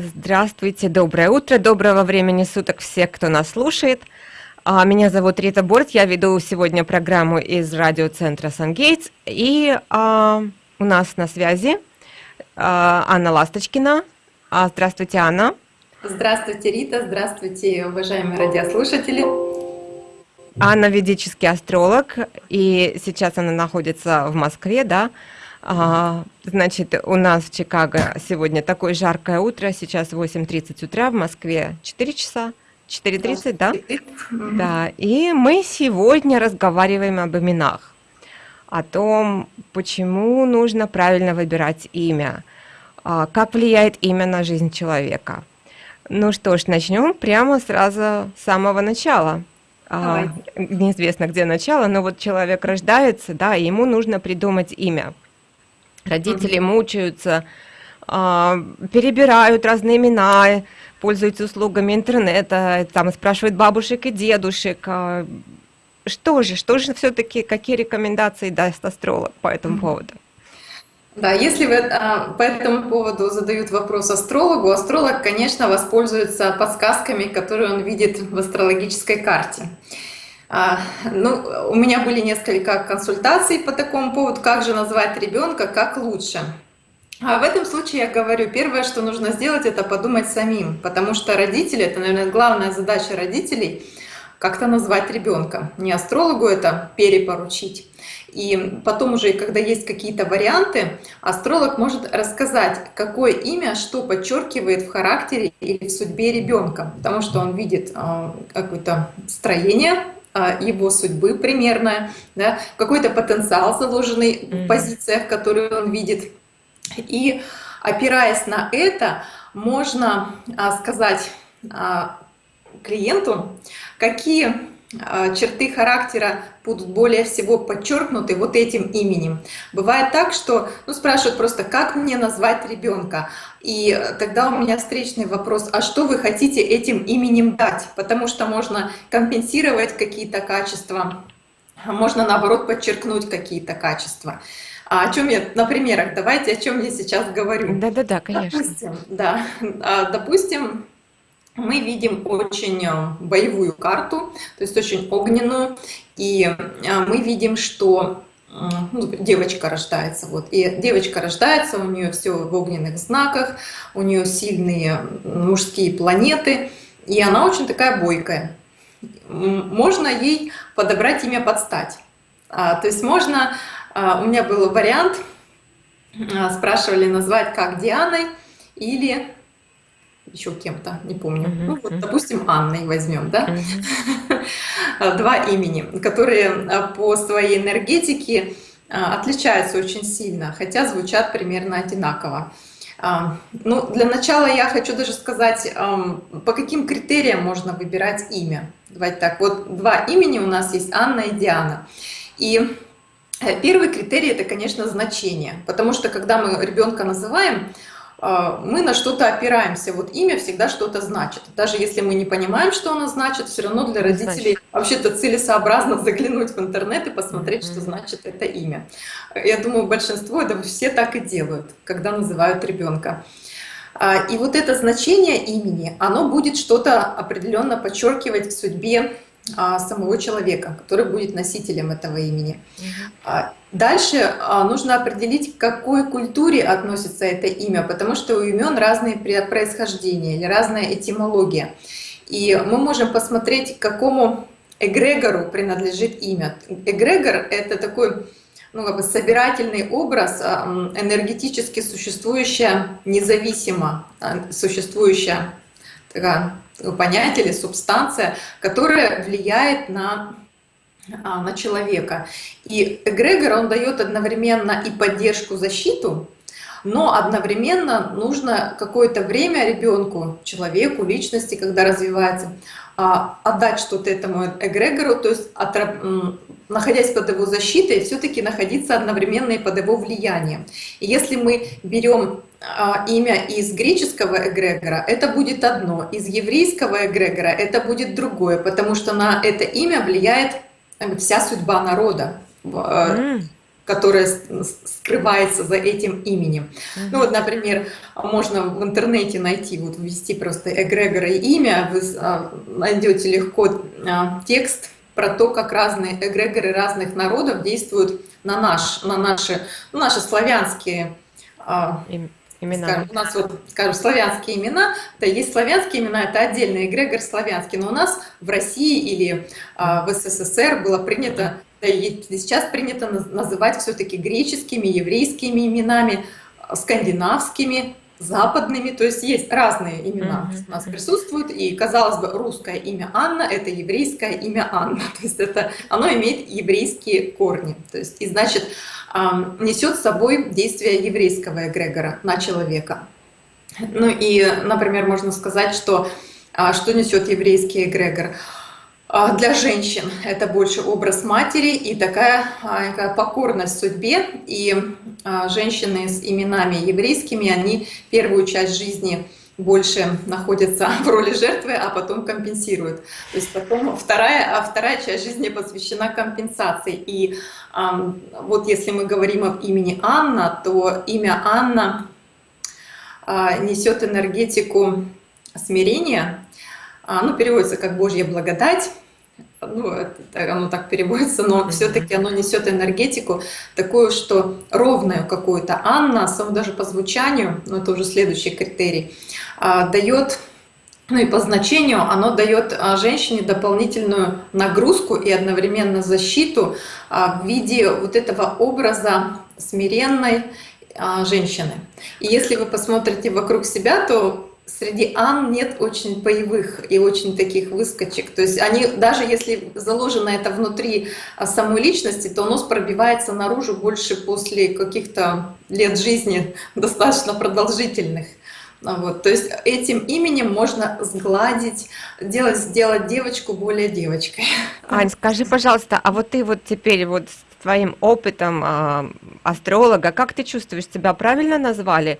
Здравствуйте, доброе утро, доброго времени суток все, кто нас слушает. А, меня зовут Рита Борт, я веду сегодня программу из радиоцентра Сангейтс, и а, у нас на связи а, Анна Ласточкина. А, здравствуйте, Анна. Здравствуйте, Рита, здравствуйте, уважаемые радиослушатели. Анна ведический астролог, и сейчас она находится в Москве, да, значит, у нас в Чикаго сегодня такое жаркое утро, сейчас 8.30 утра, в Москве 4 часа, 4.30, да? Да, и мы сегодня разговариваем об именах, о том, почему нужно правильно выбирать имя, а, как влияет имя на жизнь человека. Ну что ж, начнем прямо сразу с самого начала. А, неизвестно, где начало, но вот человек рождается, да, и ему нужно придумать имя. Родители мучаются, а, перебирают разные имена, пользуются услугами интернета, там спрашивают бабушек и дедушек. А, что же, что же все-таки, какие рекомендации даст астролог по этому поводу? Да, если вы а, по этому поводу задают вопрос астрологу, астролог, конечно, воспользуется подсказками, которые он видит в астрологической карте. А, ну, у меня были несколько консультаций по такому поводу, как же назвать ребенка, как лучше. А в этом случае я говорю, первое, что нужно сделать, это подумать самим, потому что родители, это, наверное, главная задача родителей, как-то назвать ребенка. Не астрологу это перепоручить. И потом уже, когда есть какие-то варианты, астролог может рассказать, какое имя что подчеркивает в характере или в судьбе ребенка, потому что он видит э, какое-то строение а, его судьбы примерно, да, какой-то потенциал, заложенный mm -hmm. в позициях, которые он видит. И опираясь на это, можно а, сказать а, клиенту, какие а, черты характера будут более всего подчеркнуты вот этим именем. Бывает так, что ну, спрашивают просто, как мне назвать ребенка? И тогда у меня встречный вопрос, а что вы хотите этим именем дать? Потому что можно компенсировать какие-то качества, можно наоборот подчеркнуть какие-то качества. А о чем я на примерах? Давайте о чем я сейчас говорю. Да-да-да, конечно. Допустим, да, а, допустим, мы видим очень э, боевую карту, то есть очень огненную, и э, мы видим, что ну, девочка рождается, вот, и девочка рождается, у нее все в огненных знаках, у нее сильные мужские планеты, и она очень такая бойкая. Можно ей подобрать имя под стать. А, то есть можно, а, у меня был вариант, а, спрашивали назвать как Дианой или еще кем-то, не помню. -huh, ну, вот, допустим, Анной возьмем, да? -huh. Два имени, которые а, по своей энергетике а, отличаются очень сильно, хотя звучат примерно одинаково. А, ну, для начала я хочу даже сказать, по каким критериям можно выбирать имя. Давайте так, вот два имени у нас есть, Анна и Диана. И э, первый критерий – это, конечно, значение, потому что когда мы ребенка называем, мы на что-то опираемся. Вот имя всегда что-то значит. Даже если мы не понимаем, что оно значит, все равно для родителей вообще-то целесообразно заглянуть в интернет и посмотреть, что значит это имя. Я думаю, большинство, да все так и делают, когда называют ребенка. А, и вот это значение имени, оно будет что-то определенно подчеркивать в судьбе а, самого человека, который будет носителем этого имени. А, дальше а, нужно определить, к какой культуре относится это имя, потому что у имен разные происхождения или разная этимология. И мы можем посмотреть, к какому эгрегору принадлежит имя. Эгрегор — это такой ну, как бы собирательный образ, энергетически существующая, независимо существующая такая понятие или субстанция, которая влияет на, а, на человека. И эгрегор, он дает одновременно и поддержку, защиту, но одновременно нужно какое-то время ребенку, человеку, личности, когда развивается, а, отдать что-то этому эгрегору, то есть находясь под его защитой, все-таки находиться одновременно и под его влиянием. И если мы берем имя из греческого эгрегора, это будет одно, из еврейского эгрегора это будет другое, потому что на это имя влияет э, вся судьба народа. Mm. которая скрывается за этим именем. Ну вот, например, можно в интернете найти, вот ввести просто эгрегор и имя, вы а, найдете легко а, текст про то, как разные эгрегоры разных народов действуют на, наш, на наши, ну, наши славянские а, имена. Скажем, у нас вот, скажем, славянские имена, да, есть славянские имена, это отдельный эгрегор славянский, но у нас в России или а, в СССР было принято, да, и сейчас принято называть все-таки греческими, еврейскими именами, скандинавскими, западными, то есть есть разные имена mm -hmm. у нас присутствуют, и, казалось бы, русское имя Анна – это еврейское имя Анна, то есть это, оно имеет еврейские корни, то есть, и значит, несет с собой действие еврейского эгрегора на человека. Ну и, например, можно сказать, что а, что несет еврейский эгрегор – для женщин это больше образ матери и такая, а, такая покорность судьбе. И а, женщины с именами еврейскими, они первую часть жизни больше находятся в роли жертвы, а потом компенсируют. То есть потом вторая, а вторая часть жизни посвящена компенсации. И а, вот если мы говорим об имени Анна, то имя Анна а, несет энергетику смирения, а, ну, переводится как Божья благодать, ну, это, оно так переводится, но все-таки оно несет энергетику такую, что ровную какую-то. Анна, сам даже по звучанию, ну это уже следующий критерий, а, дает, ну и по значению, оно дает а, женщине дополнительную нагрузку и одновременно защиту а, в виде вот этого образа смиренной женщины. И если вы посмотрите вокруг себя, то среди Ан нет очень боевых и очень таких выскочек. То есть они, даже если заложено это внутри а, самой личности, то оно пробивается наружу больше после каких-то лет жизни достаточно продолжительных. А вот, то есть этим именем можно сгладить, делать, сделать девочку более девочкой. Ань, скажи, пожалуйста, а вот ты вот теперь вот с твоим опытом э, астролога, как ты чувствуешь, себя правильно назвали?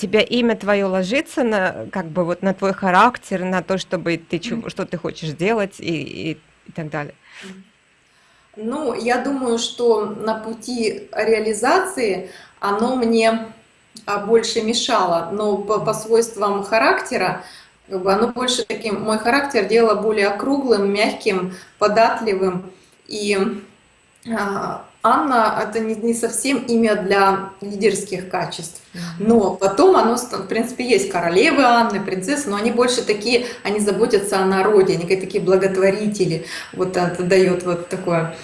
Тебя имя твое ложится на как бы вот на твой характер, на то, чтобы ты что ты хочешь делать и, и, и так далее. Ну, я думаю, что на пути реализации оно мне а, больше мешало, но по, по свойствам характера как бы оно больше таким, мой характер делало более округлым, мягким, податливым и а, Анна — это не, не совсем имя для лидерских качеств. Но потом оно, в принципе, есть королевы Анны, принцессы, но они больше такие, они заботятся о народе, они такие благотворители. Вот это дает вот такое.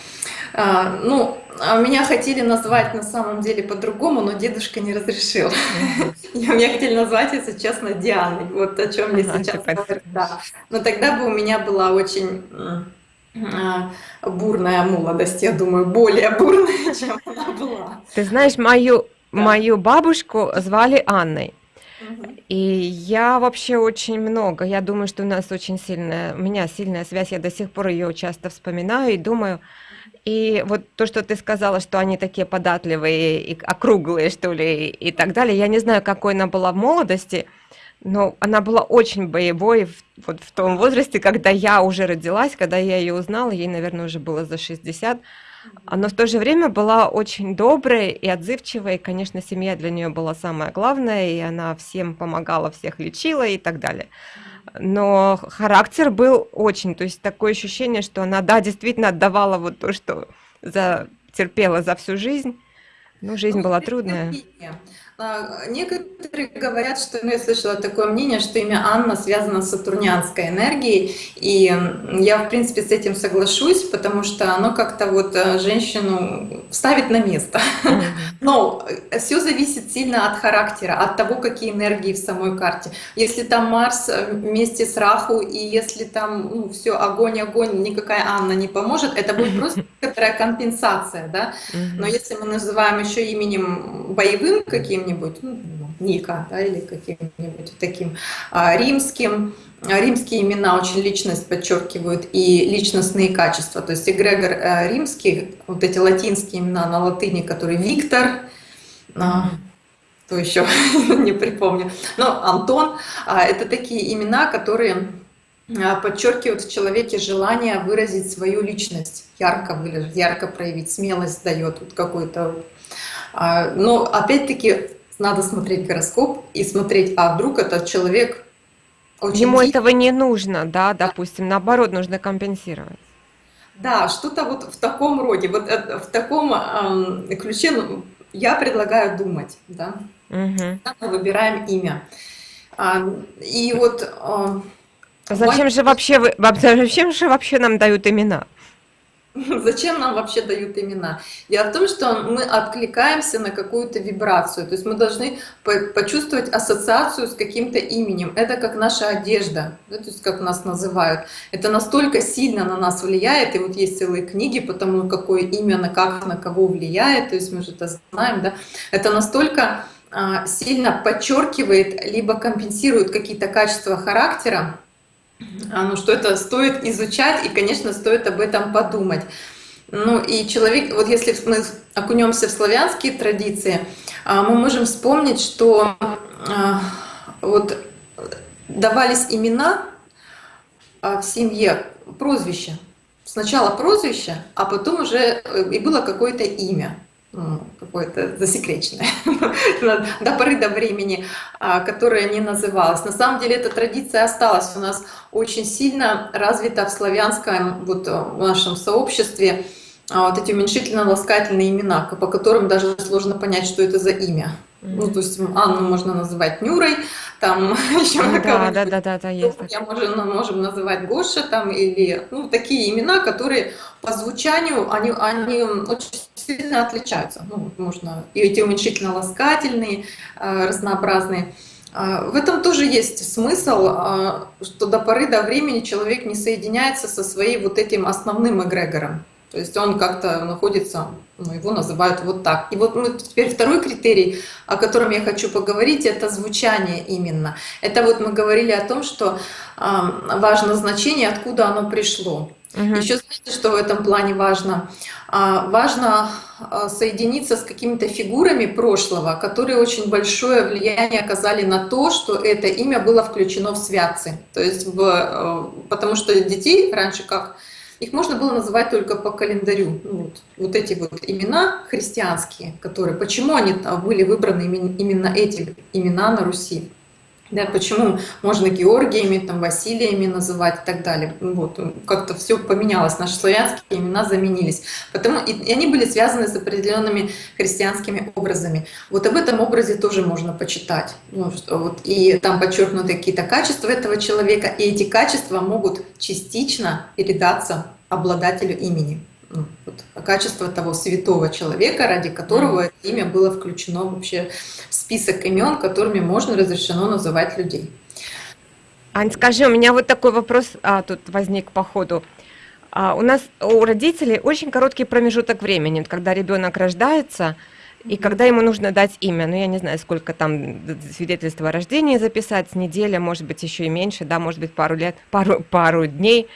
А, ну, а меня хотели назвать на самом деле по-другому, но дедушка не разрешил. Меня хотели назвать, если честно, Дианой. Вот о чем мне сейчас говорят. Да. Но тогда бы у меня была очень бурная молодость, я думаю, более бурная, чем она была. Ты знаешь, мою, да. мою бабушку звали Анной. И я вообще очень много, я думаю, что у нас очень сильная, у меня сильная связь, я до сих пор ее часто вспоминаю и думаю. И вот то, что ты сказала, что они такие податливые и округлые, что ли, и так далее, я не знаю, какой она была в молодости, но она была очень боевой вот в том возрасте, когда я уже родилась, когда я ее узнала, ей, наверное, уже было за 60. Но в то же время была очень доброй и отзывчивой. И, конечно, семья для нее была самое главное, и она всем помогала, всех лечила и так далее. Но характер был очень, то есть такое ощущение, что она, да, действительно отдавала вот то, что за, терпела за всю жизнь. Ну, жизнь ну, была трудная. А, некоторые говорят, что, ну, я слышала такое мнение, что имя Анна связано с сатурнианской энергией, и я, в принципе, с этим соглашусь, потому что оно как-то вот э, женщину ставит на место. Но все зависит сильно от характера, от того, какие энергии в самой карте. Если там Марс э, вместе с Раху, и если там ну, все огонь, огонь, никакая Анна не поможет, это будет просто некоторая компенсация, да. Но если мы называем еще именем боевым каким каким-нибудь, ну, Ника, да, или каким-нибудь таким а, римским. Римские имена очень личность подчеркивают и личностные качества. То есть эгрегор э, римский, вот эти латинские имена на латыни, которые Виктор, а, то еще не припомню, но Антон, а, это такие имена, которые а, подчеркивает в человеке желание выразить свою личность, ярко выразить, ярко проявить, смелость дает вот какой-то. А, но опять-таки надо смотреть гороскоп и смотреть, а вдруг этот человек очень... Ему этого не нужно, да, допустим, наоборот, нужно компенсировать. Да, что-то вот в таком роде, вот э, в таком э, ключе ну, я предлагаю думать, да. Угу. Мы выбираем имя. А, и вот... Э, Зачем же вообще вы, зачем же вообще нам дают имена? Зачем нам вообще дают имена? Дело в том, что мы откликаемся на какую-то вибрацию, то есть мы должны почувствовать ассоциацию с каким-то именем. Это как наша одежда, да, то есть как нас называют. Это настолько сильно на нас влияет, и вот есть целые книги по тому, какое имя на как на кого влияет, то есть мы же это знаем, да. Это настолько а, сильно подчеркивает, либо компенсирует какие-то качества характера, ну, что это стоит изучать, и, конечно, стоит об этом подумать. Ну и человек, вот если мы окунемся в славянские традиции, а, мы можем вспомнить, что а, вот давались имена в семье, прозвища. Сначала прозвище, а потом уже э, и было какое-то имя какое-то засекреченное до поры до времени, а, которое не называлось. На самом деле эта традиция осталась у нас очень сильно развита в славянском вот, э, в нашем сообществе. А, вот эти уменьшительно-ласкательные имена, по которым даже сложно понять, что это за имя. Ну, то есть Анну можно называть Нюрой, там еще ну, да, да, да, да, да, есть. Я можем, можем называть Гоша там или ну, такие имена, которые по звучанию они, они очень сильно отличаются. Ну, можно и эти уменьшительно-ласкательные, э, разнообразные. Э, в этом тоже есть смысл, э, что до поры до времени человек не соединяется со своим вот этим основным эгрегором. То есть он как-то находится, ну, его называют вот так. И вот ну, теперь второй критерий, о котором я хочу поговорить, это звучание именно. Это вот мы говорили о том, что э, важно значение, откуда оно пришло. Угу. Еще знаете, что в этом плане важно? А, важно а, соединиться с какими-то фигурами прошлого, которые очень большое влияние оказали на то, что это имя было включено в святцы. То есть, в, э, потому что детей раньше как их можно было называть только по календарю. Ну, вот, вот эти вот имена христианские, которые, почему они были выбраны именно эти имена на Руси? Да, почему можно Георгиями, там, Василиями называть и так далее. Вот, как-то все поменялось, наши славянские имена заменились. Потому, и, и они были связаны с определенными христианскими образами. Вот об этом образе тоже можно почитать. Ну, вот, и там подчеркнуты какие-то качества этого человека, и эти качества могут частично передаться обладателю имени. Вот, качество того святого человека, ради которого это имя было включено вообще в список имен, которыми можно разрешено называть людей. Ань, скажи, у меня вот такой вопрос а, тут возник по ходу. А, у нас у родителей очень короткий промежуток времени, когда ребенок рождается, и когда ему нужно дать имя, ну я не знаю, сколько там свидетельства о рождении записать, неделя, может быть, еще и меньше, да, может быть, пару лет, пару, пару дней.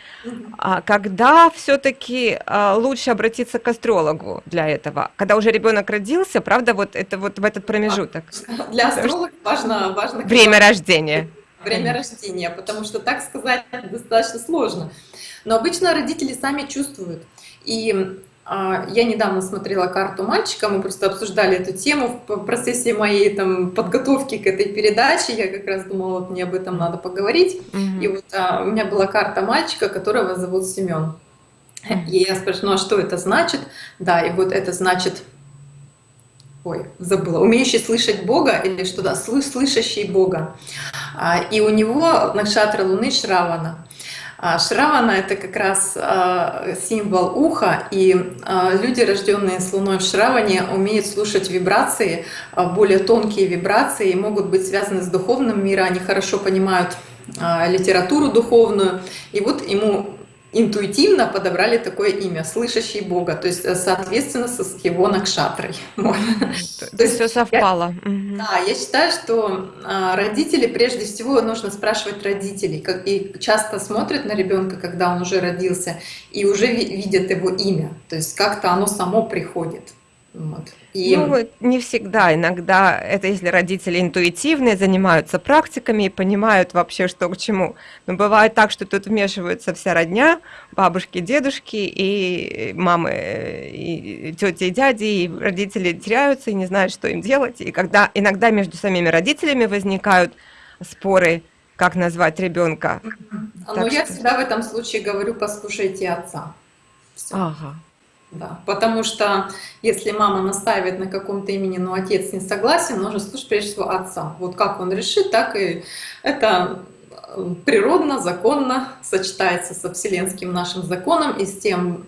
А когда все-таки а, лучше обратиться к астрологу для этого? Когда уже ребенок родился, правда, вот это вот в этот промежуток? Для астролога важно, важно время рождения. Время рождения, потому что так сказать достаточно сложно. Но обычно родители сами чувствуют. И я недавно смотрела карту мальчика, мы просто обсуждали эту тему в процессе моей там, подготовки к этой передаче. Я как раз думала, вот мне об этом надо поговорить. Mm-hmm. И вот а, у меня была карта мальчика, которого зовут Семен. Mm-hmm. И я спрашиваю, ну а что это значит? Да, и вот это значит, ой, забыла, умеющий слышать Бога или что-то, слышащий Бога. А, и у него накшатра Луны Шравана. А Шравана – это как раз а, символ уха, и а, люди, рожденные с Луной в Шраване, умеют слушать вибрации, более тонкие вибрации, могут быть связаны с духовным миром, они хорошо понимают литературу духовную, и вот ему интуитивно подобрали такое имя, слышащий Бога, то есть, э, соответственно, с его накшатрой. То есть все совпало. Да, я считаю, что а, родители, прежде всего, нужно спрашивать родителей, и часто смотрят на ребенка, когда он уже родился, и уже видят его имя, то есть как-то оно само приходит. Вот. И... Ну, не всегда. Иногда это если родители интуитивные, занимаются практиками и понимают вообще, что к чему. Но бывает так, что тут вмешиваются вся родня, бабушки, дедушки, и мамы, и тети, и дяди, и родители теряются и не знают, что им делать. И когда иногда между самими родителями возникают споры, как назвать ребенка. Ну, я что... всегда в этом случае говорю, послушайте отца. Все. Ага. Да, потому что если мама настаивает на каком-то имени, но отец не согласен, нужно слушать прежде всего отца. Вот как он решит, так и это э, природно, законно сочетается со вселенским нашим законом и с тем,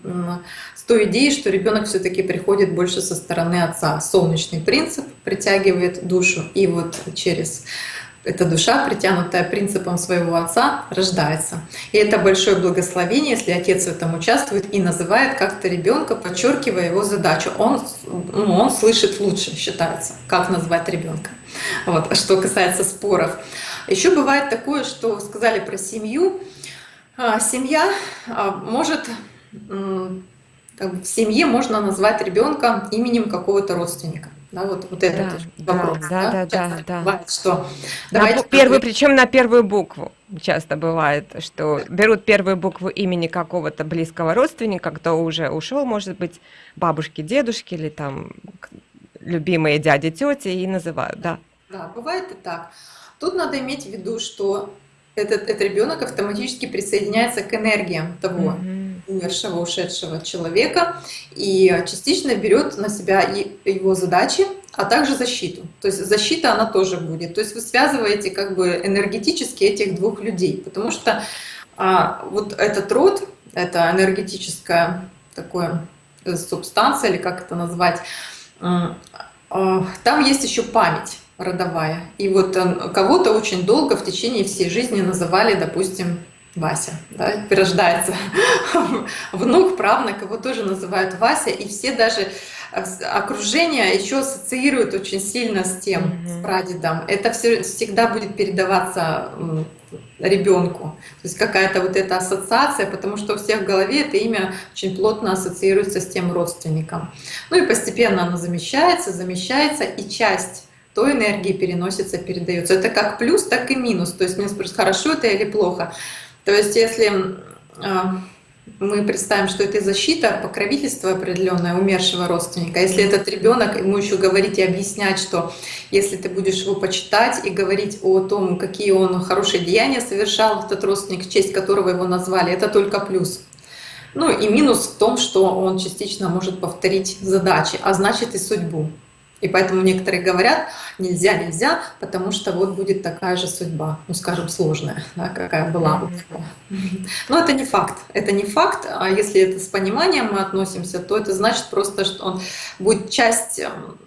с той идеей, что ребенок все-таки приходит больше со стороны отца. Солнечный принцип притягивает душу, и вот через эта душа, притянутая принципом своего отца, рождается. И это большое благословение, если отец в этом участвует и называет как-то ребенка, подчеркивая его задачу. Он, ну, он слышит лучше, считается, как назвать ребенка. Вот. А что касается споров. Еще бывает такое, что сказали про семью. А, семья а, может в семье можно назвать ребенка именем какого-то родственника. Да, вот, вот этот да, вопрос. Да, да, да, да, да. Бывает, что на первую, причем на первую букву часто бывает, что берут первую букву имени какого-то близкого родственника, кто уже ушел, может быть, бабушки, дедушки или там любимые дяди, тети и называют, да. Да, бывает и так. Тут надо иметь в виду, что этот, этот ребенок автоматически присоединяется к энергиям того умершего, ушедшего человека и частично берет на себя его задачи, а также защиту. То есть защита она тоже будет. То есть вы связываете как бы энергетически этих двух людей, потому что а, вот этот род, это энергетическая такое э, субстанция или как это назвать, а, там есть еще память родовая. И вот э, кого-то очень долго в течение всей жизни называли, допустим, Вася, да, рождается внук, правнук, его тоже называют Вася, и все даже окружение еще ассоциируют очень сильно с тем, mm -hmm. с прадедом. Это все, всегда будет передаваться ребенку. То есть какая-то вот эта ассоциация, потому что у всех в голове это имя очень плотно ассоциируется с тем родственником. Ну и постепенно оно замещается, замещается, и часть той энергии переносится, передается. Это как плюс, так и минус. То есть мне спрашивают, хорошо это или плохо. То есть если а, мы представим, что это защита, покровительство определенное умершего родственника. Если этот ребенок, ему еще говорить и объяснять, что если ты будешь его почитать и говорить о том, какие он хорошие деяния совершал, этот родственник, в честь которого его назвали, это только плюс. Ну и минус в том, что он частично может повторить задачи, а значит и судьбу. И поэтому некоторые говорят, нельзя, нельзя, потому что вот будет такая же судьба, ну скажем, сложная, да, какая была. Но это не факт, это не факт, а если это с пониманием мы относимся, то это значит просто, что он будет часть эм,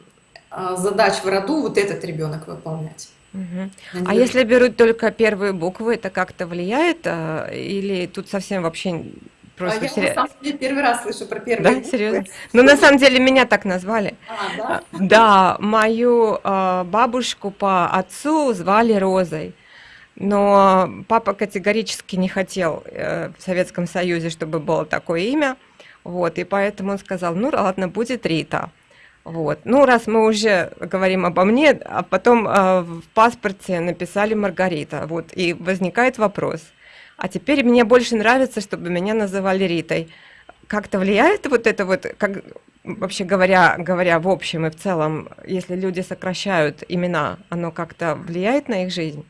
а, задач в роду вот этот ребенок выполнять. Угу. А если берут только первые буквы, это как-то влияет? А, или тут совсем вообще Просто а я на самом деле первый раз слышу про первые Да, буквы. серьезно? Ну, на самом деле, меня так назвали. А, да? Да, мою э, бабушку по отцу звали Розой. Но папа категорически не хотел э, в Советском Союзе, чтобы было такое имя. Вот, и поэтому он сказал, ну ладно, будет Рита. Вот. Ну, раз мы уже говорим обо мне, а потом э, в паспорте написали Маргарита. Вот, и возникает вопрос – а теперь мне больше нравится, чтобы меня называли Ритой. Как-то влияет вот это вот, как, вообще говоря, говоря в общем и в целом, если люди сокращают имена, оно как-то влияет на их жизнь?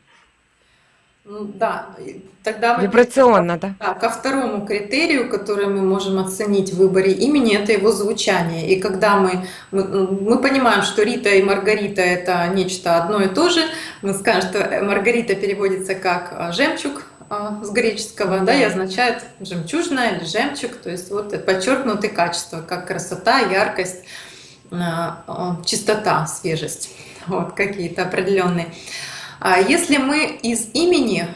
Ну, да, тогда мы Вибрационно, да? да? Ко второму критерию, который мы можем оценить в выборе имени, это его звучание. И когда мы, мы, мы понимаем, что Рита и Маргарита это нечто одно и то же, мы скажем, что Маргарита переводится как а, жемчуг, с греческого, да, и означает жемчужная или жемчуг, то есть вот подчеркнутые качества, как красота, яркость, а, а, чистота, свежесть, вот какие-то определенные. Если мы из имени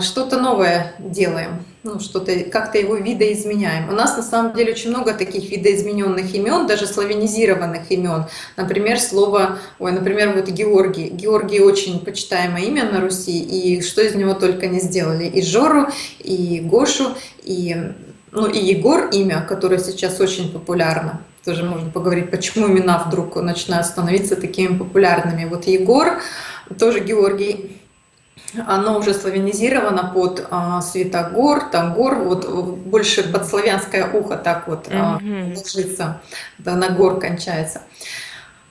что-то новое делаем, ну, что-то, как-то его видоизменяем. У нас на самом деле очень много таких видоизмененных имен, даже славянизированных имен. Например, слово, ой, например, вот Георгий. Георгий очень почитаемое имя на Руси, и что из него только не сделали. И Жору, и Гошу, и, ну, и Егор имя, которое сейчас очень популярно. тоже можно поговорить, почему имена вдруг начинают становиться такими популярными. Вот Егор, тоже Георгий, оно уже славянизировано под а, Святогор, Тагор, вот больше под славянское ухо так вот а, ложится, да, на гор кончается.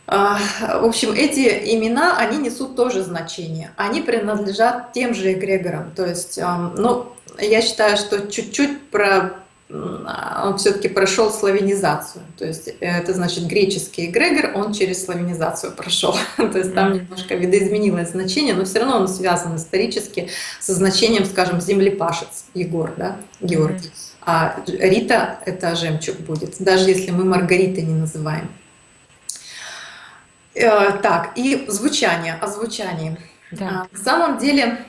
А, в общем, эти имена, они несут тоже значение. Они принадлежат тем же эгрегорам. То есть, а, ну, я считаю, что чуть-чуть про он все-таки прошел славянизацию. То есть это значит греческий эгрегор, он через славянизацию прошел. То есть там немножко видоизменилось значение, но все равно он связан исторически со значением, скажем, землепашец Егор, да, Георгий. А Рита — это жемчуг будет, даже если мы Маргаритой не называем. Э, так, и звучание, о звучании. Да. А, на самом деле,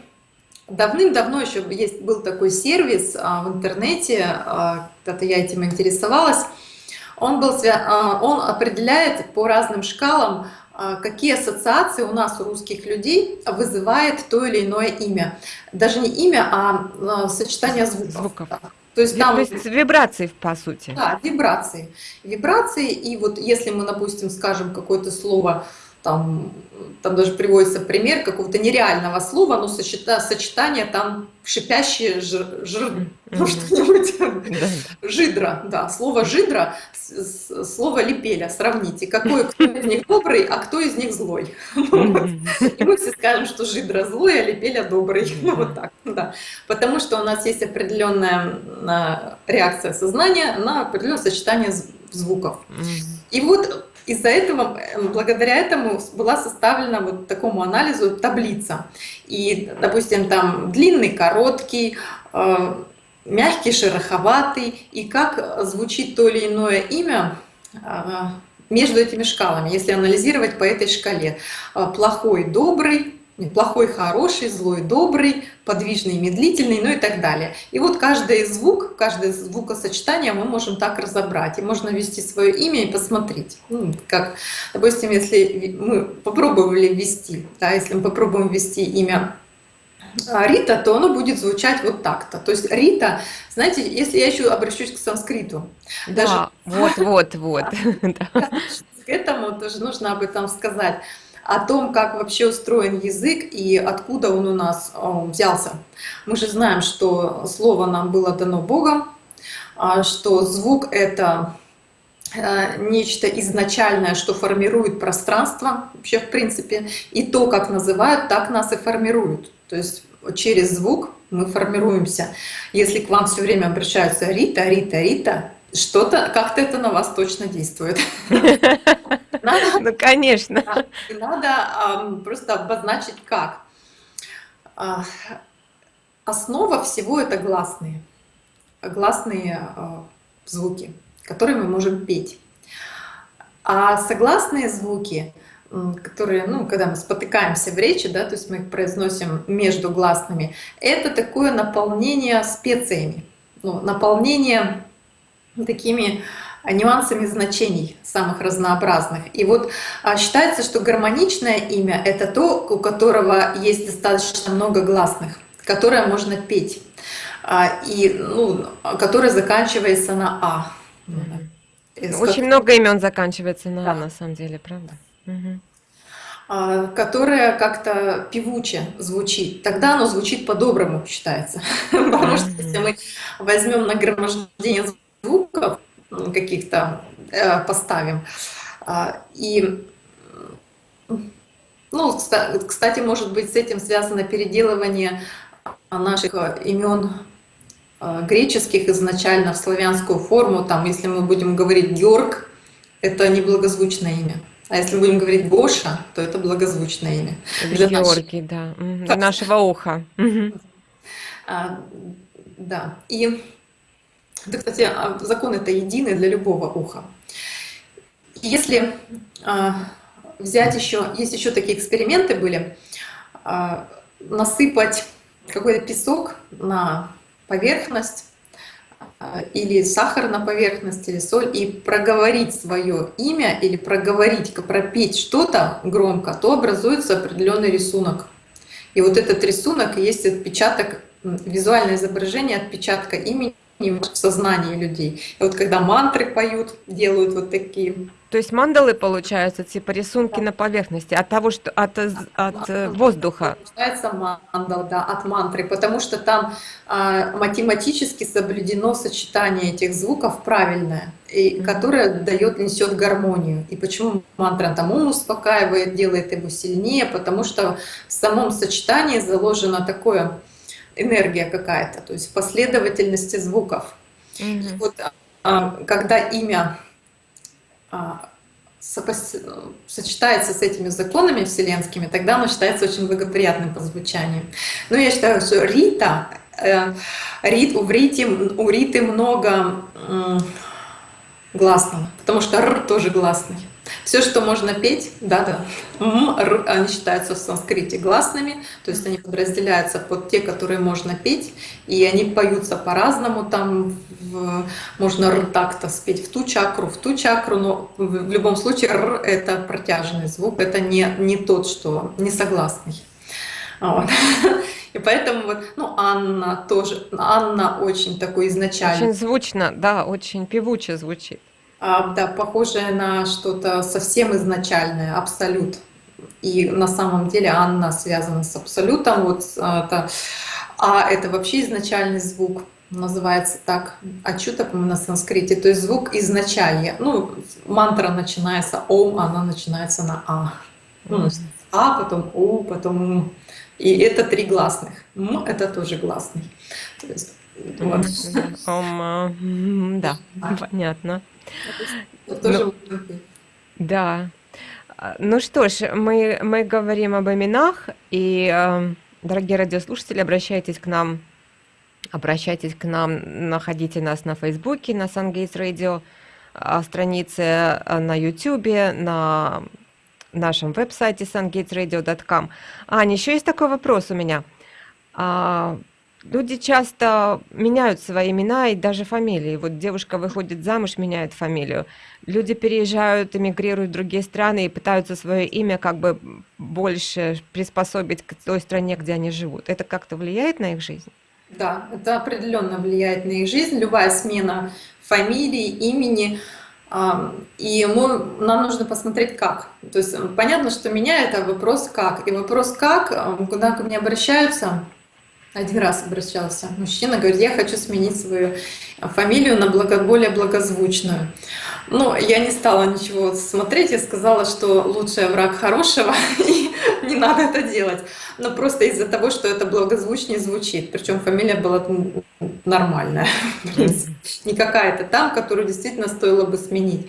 давным-давно еще есть, был такой сервис а, в интернете, а, когда-то я этим интересовалась. Он, был, он определяет по разным шкалам, какие ассоциации у нас, у русских людей, вызывает то или иное имя. Даже не имя, а сочетание звуков. звуков. То есть, там, то есть вибрации, по сути. Да, вибрации. Вибрации, и вот если мы, допустим, скажем какое-то слово, там, там даже приводится пример какого-то нереального слова, но сочетание там шипящее жир, жир ну что-нибудь, жидра, да, слово жидра, слово лепеля, сравните, какой кто из них добрый, а кто из них злой. И мы все скажем, что жидра злой, а лепеля добрый, ну вот так, да. Потому что у нас есть определенная а, реакция сознания на определенное сочетание звуков. И вот из-за этого, эм, благодаря этому была составлена вот такому анализу таблица. И, допустим, там длинный, короткий, э, мягкий, шероховатый, и как звучит то или иное имя э, между этими шкалами, если анализировать по этой шкале. Э, плохой, добрый, плохой, хороший, злой, добрый, подвижный, медлительный, ну и так далее. И вот каждый звук, каждое звукосочетание мы можем так разобрать. И можно ввести свое имя и посмотреть. Ну, как, допустим, если мы попробовали ввести, да, если мы попробуем ввести имя а, Рита, то оно будет звучать вот так-то. То есть Рита, знаете, если я еще обращусь к санскриту. Даже... вот, вот, вот. К этому тоже нужно об этом сказать о том, как вообще устроен язык и откуда он у нас э, взялся. Мы же знаем, что слово нам было дано Богом, а, что звук — это э, нечто изначальное, что формирует пространство вообще в принципе, и то, как называют, так нас и формируют. То есть через звук мы формируемся. Если к вам все время обращаются Рита, Рита, Рита, что-то, как-то это на вас точно действует. Ну, конечно. Надо просто обозначить как. А, основа всего это гласные. Гласные а, звуки, которые мы можем петь. А согласные звуки, которые, ну, когда мы спотыкаемся в речи, да, то есть мы их произносим между гласными, это такое наполнение специями, ну, наполнение такими нюансами значений самых разнообразных. И вот а, считается, что гармоничное имя — это то, у которого есть достаточно много гласных, которое можно петь, а, и ну, которое заканчивается на «а». Очень много имен заканчивается на «а», на самом деле, правда? Угу которое как-то певуче звучит, тогда оно звучит по-доброму, считается. Потому что если мы возьмем нагромождение звуков, каких-то э, поставим. А, и, ну, кстати, может быть, с этим связано переделывание наших имен э, греческих изначально в славянскую форму. Там, если мы будем говорить Георг, это неблагозвучное имя. А если будем говорить Гоша, то это благозвучное имя. Для Георгий, наш... да. Для нашего уха. А, да. И да, кстати, а, закон это единый для любого уха. Если а, взять еще, есть еще такие эксперименты были, а, насыпать какой-то песок на поверхность или сахар на поверхность, или соль, и проговорить свое имя или проговорить, пропеть что-то громко, то образуется определенный рисунок. И вот этот рисунок есть отпечаток, визуальное изображение отпечатка имени в сознании людей. И вот когда мантры поют, делают вот такие то есть мандалы получаются, типа рисунки на поверхности от того, что от, от э, воздуха. Получается мандал, да, от мантры, потому что там а, математически соблюдено сочетание этих звуков правильное, и, которое дает, несет гармонию. И почему мантра там ум успокаивает, делает его сильнее, потому что в самом сочетании заложена такое энергия какая-то, то есть последовательности звуков. Mm -hmm. Вот а, когда имя а, сочетается с этими законами вселенскими, тогда оно считается очень благоприятным по звучанию. Но я считаю, что Рита, э, Рит, у, Риты, у Риты много гласного, потому что Р тоже гласный. Все, что можно петь, да-да, они считаются в санскрите гласными, то есть они подразделяются под те, которые можно петь, и они поются по-разному, там в, можно р так-то спеть в ту чакру, в ту чакру, но в любом случае р — это протяжный звук, это не, не тот, что не согласный. Вот. И поэтому вот, ну, Анна тоже, Анна очень такой изначально. Очень звучно, да, очень певуче звучит. А, да, похожее на что-то совсем изначальное, абсолют. И на самом деле Анна связана с абсолютом. Вот а, это, а это вообще изначальный звук, называется так. Ачута, по-моему, на санскрите. То есть звук изначалья. Ну, мантра начинается Ом, она начинается на А. Ну, А, потом У, потом М. И это три гласных. М — это тоже гласный. То есть, вот. Ом, да, понятно. Ну, да. А, ну что ж, мы, мы говорим об именах, и, э, дорогие радиослушатели, обращайтесь к нам, обращайтесь к нам, находите нас на Фейсбуке, на Сангейтс Радио, а, странице а, на Ютубе, на нашем веб-сайте sungatesradio.com. Аня, еще есть такой вопрос у меня. Люди часто меняют свои имена и даже фамилии. Вот девушка выходит замуж, меняет фамилию. Люди переезжают, эмигрируют в другие страны и пытаются свое имя как бы больше приспособить к той стране, где они живут. Это как-то влияет на их жизнь? Да, это определенно влияет на их жизнь. Любая смена фамилии, имени. И мы, нам нужно посмотреть, как. То есть понятно, что меня это вопрос «как». И вопрос «как», куда ко мне обращаются – один раз обращался мужчина, говорит, я хочу сменить свою фамилию на благо, более благозвучную. Ну, я не стала ничего смотреть, я сказала, что лучший враг хорошего, и не надо это делать. Но просто из-за того, что это благозвучнее звучит. Причем фамилия была нормальная, не какая-то там, которую действительно стоило бы сменить.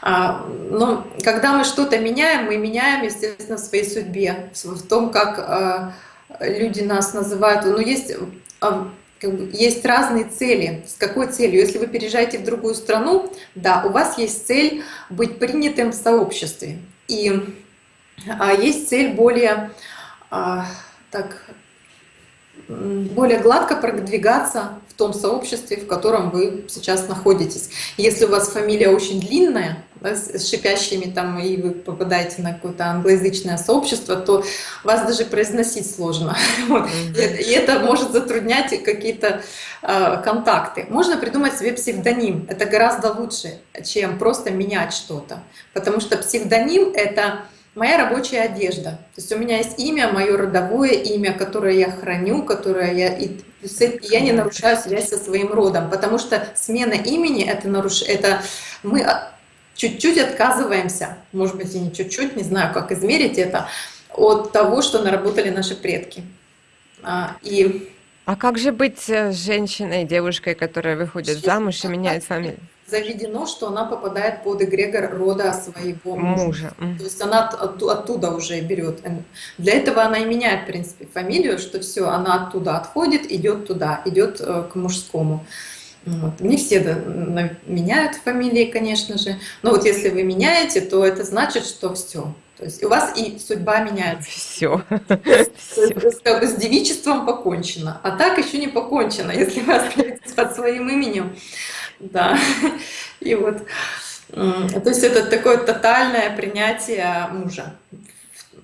А, но когда мы что-то меняем, мы меняем, естественно, в своей судьбе, в том, как а, люди нас называют, но есть, а, как бы, есть разные цели. С какой целью? Если вы переезжаете в другую страну, да, у вас есть цель быть принятым в сообществе. И а, есть цель более, а, так, более гладко продвигаться в том сообществе, в котором вы сейчас находитесь. Если у вас фамилия очень длинная, да, с шипящими там, и вы попадаете на какое-то англоязычное сообщество, то вас даже произносить сложно. И, и это может затруднять какие-то э, контакты. Можно придумать себе псевдоним. Это гораздо лучше, чем просто менять что-то. Потому что псевдоним — это моя рабочая одежда. То есть у меня есть имя, мое родовое имя, которое я храню, которое я... И я не нарушаю связь со своим родом, потому что смена имени — это, наруш... это мы чуть-чуть отказываемся, может быть и не чуть-чуть, не знаю, как измерить это, от того, что наработали наши предки. А, и... а как же быть э, женщиной, девушкой, которая выходит замуж и меняет фамилию? Заведено, что она попадает под эгрегор рода своего мужа. мужа. То есть она от, оттуда уже берет. Для этого она и меняет, в принципе, фамилию, что все, она оттуда отходит, идет туда, идет э, к мужскому. Вот. Не все меняют фамилии, конечно же. Но вот если вы меняете, то это значит, что все. То есть у вас и судьба меняется. Все. Как бы с девичеством покончено. А так еще не покончено, если вы остаетесь под своим именем. Да. И вот. То есть это такое тотальное принятие мужа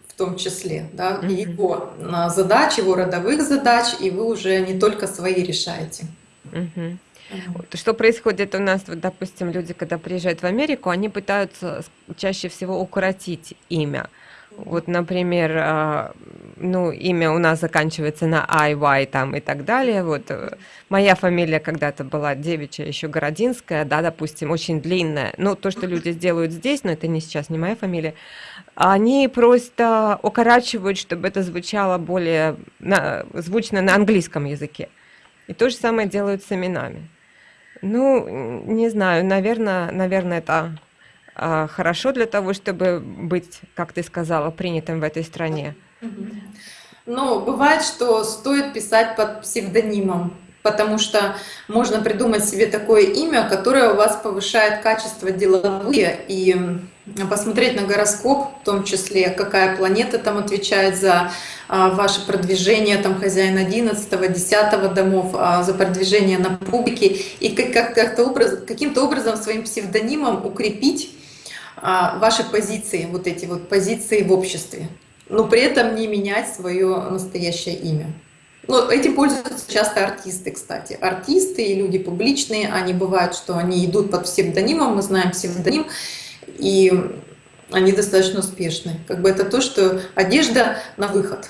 в том числе, да, mm -hmm. его задач, его родовых задач, и вы уже не только свои решаете. Mm. Вот, Что происходит у нас, вот, допустим, люди, когда приезжают в Америку, они пытаются чаще всего укоротить имя. Вот, например, а, ну, имя у нас заканчивается на IY там и так далее. Вот э, моя фамилия когда-то была девичья, еще Городинская, да, допустим, очень длинная. Ну, то, что люди сделают здесь, но это не сейчас, не моя фамилия, они просто укорачивают, чтобы это звучало более на, звучно на английском языке. И то же самое делают с именами. Ну, не знаю, наверное, наверное, это а, хорошо для того, чтобы быть, как ты сказала, принятым в этой стране? Ну, бывает, что стоит писать под псевдонимом, потому что можно придумать себе такое имя, которое у вас повышает качество деловые и посмотреть на гороскоп, в том числе, какая планета там отвечает за а, ваше продвижение, там хозяин 11 10 домов, а, за продвижение на публике, и как, как образ, каким-то образом своим псевдонимом укрепить а, ваши позиции, вот эти вот позиции в обществе, но при этом не менять свое настоящее имя. Но этим пользуются часто артисты, кстати. Артисты и люди публичные, они бывают, что они идут под псевдонимом, мы знаем псевдоним, и они достаточно успешны. Как бы это то, что одежда на выход,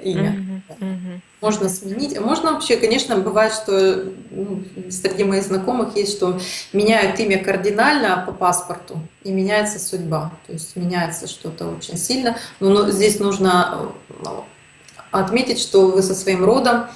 имя. Mm -hmm, Можно сменить. Можно вообще, конечно, бывает, что ну, среди моих знакомых есть, что меняют имя кардинально по паспорту, и меняется судьба. То есть меняется что-то очень сильно. Но, но здесь нужно ну, отметить, что вы со своим родом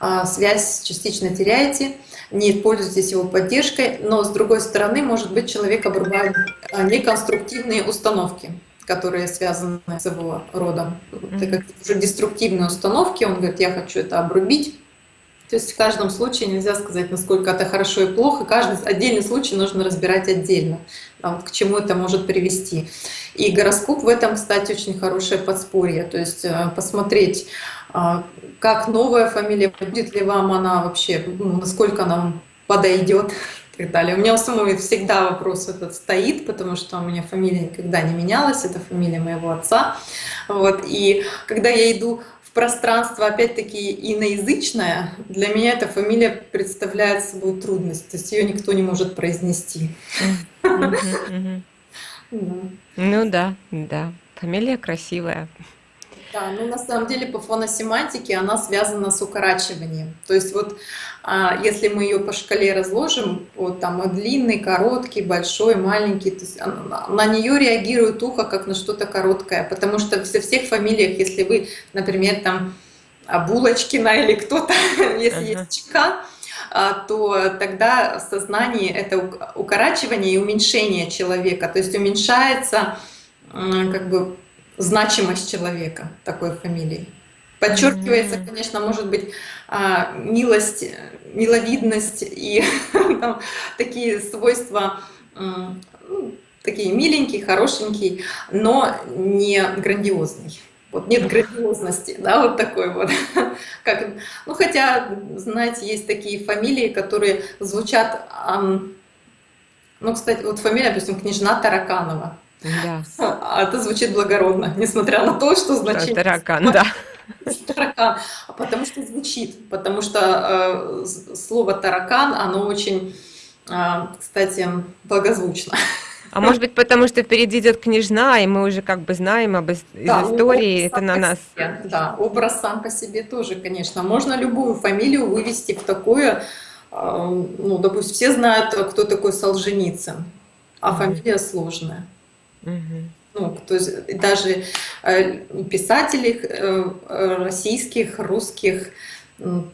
а, связь частично теряете, не пользуетесь его поддержкой, но с другой стороны, может быть, человек обрубает а, неконструктивные установки которые связаны с его родом. Это как уже деструктивные установки, он говорит, я хочу это обрубить. То есть в каждом случае нельзя сказать, насколько это хорошо и плохо. Каждый отдельный случай нужно разбирать отдельно, вот к чему это может привести. И гороскоп в этом, кстати, очень хорошее подспорье. То есть э, посмотреть, а, как новая фамилия, будет ли вам она вообще, ну, насколько она вам подойдет и так далее. У меня у самой всегда вопрос этот стоит, потому что у меня фамилия никогда не менялась, это фамилия моего отца. Вот. И когда я иду в пространство, опять-таки, иноязычное, для меня эта фамилия представляет собой трудность, то есть ее никто не может произнести. Ну да, да, фамилия красивая. Да, ну на самом деле по фоносемантике она связана с укорачиванием. То есть вот а, если мы ее по шкале разложим, вот там длинный, короткий, большой, маленький, то есть на нее реагирует ухо как на что-то короткое, потому что во всех фамилиях, если вы, например, там Булочкина или кто-то, если есть ЧК, а, то тогда в сознании это укорачивание и уменьшение человека, то есть уменьшается как бы значимость человека такой фамилией. Подчеркивается, mm -hmm. конечно, может быть, а, милость, миловидность и там, такие свойства, ну, такие миленький, хорошенький, но не грандиозный. Вот нет грандиозности, да, вот такой вот. Как, ну, хотя, знаете, есть такие фамилии, которые звучат, ну, кстати, вот фамилия, допустим, княжна Тараканова. Да. А это звучит благородно, несмотря на то, что значит... Таракан, да. Таракан, а потому что звучит, потому что э, слово таракан, оно очень, э, кстати, благозвучно. А может быть, потому что впереди идет княжна, и мы уже как бы знаем об из да, истории, это на нас. Себе, да, образ сам по себе тоже, конечно. Можно любую фамилию вывести в такое, э, ну, допустим, все знают, кто такой Солженицын, а фамилия сложная. Ну, то есть даже э, писателей э, российских, русских,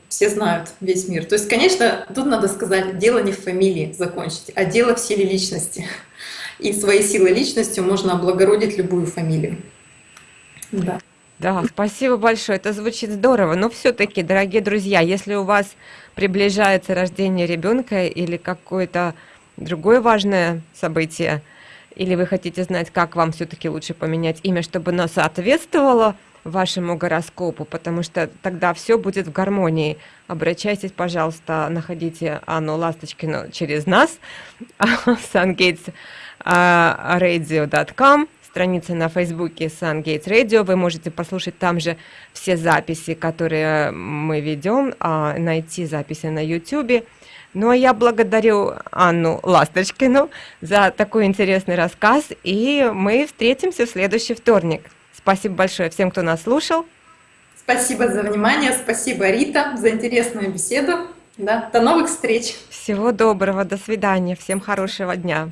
все знают весь мир. То есть, конечно, тут надо сказать, дело не в фамилии закончить, а дело в силе личности. И своей силой личностью можно облагородить любую фамилию. Да. Да, спасибо большое, это звучит здорово. Но все-таки, дорогие друзья, если у вас приближается рождение ребенка или какое-то другое важное событие, или вы хотите знать, как вам все-таки лучше поменять имя, чтобы оно соответствовало вашему гороскопу, потому что тогда все будет в гармонии. Обращайтесь, пожалуйста, находите Анну Ласточкину через нас, sungatesradio.com, страница на Фейсбуке SunGates Radio. Вы можете послушать там же все записи, которые мы ведем, а найти записи на YouTube Ну, а я благодарю Анну Ласточкину за такой интересный рассказ, и мы встретимся в следующий вторник. Спасибо большое всем, кто нас слушал. Спасибо за внимание, спасибо, Рита, за интересную беседу. Да, до новых встреч. Всего доброго, до свидания, всем хорошего дня.